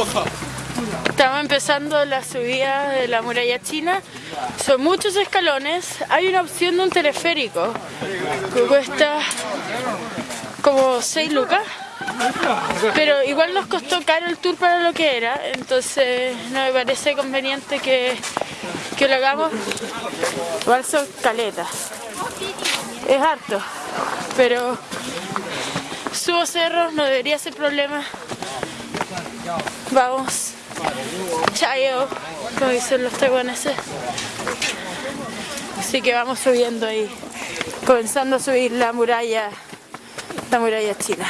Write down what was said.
Estamos empezando la subida de la muralla china. Son muchos escalones. Hay una opción de un teleférico que cuesta como 6 lucas. Pero igual nos costó caro el tour para lo que era, entonces no me parece conveniente que, que lo hagamos. Igual son caletas. Es harto, pero subo cerros, no debería ser problema. Vamos. Chayo, como dicen los taiwaneses. Así que vamos subiendo ahí, comenzando a subir la muralla, la muralla china.